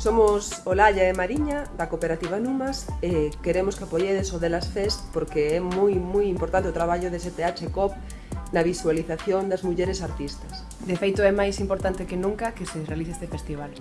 Somos Olalla e Mariña, da Cooperativa Numas, e queremos que apoiedes o Delas Fest porque é moi, moi importante o traballo de STH COP na visualización das mulleres artistas. De feito, é máis importante que nunca que se realice este festival.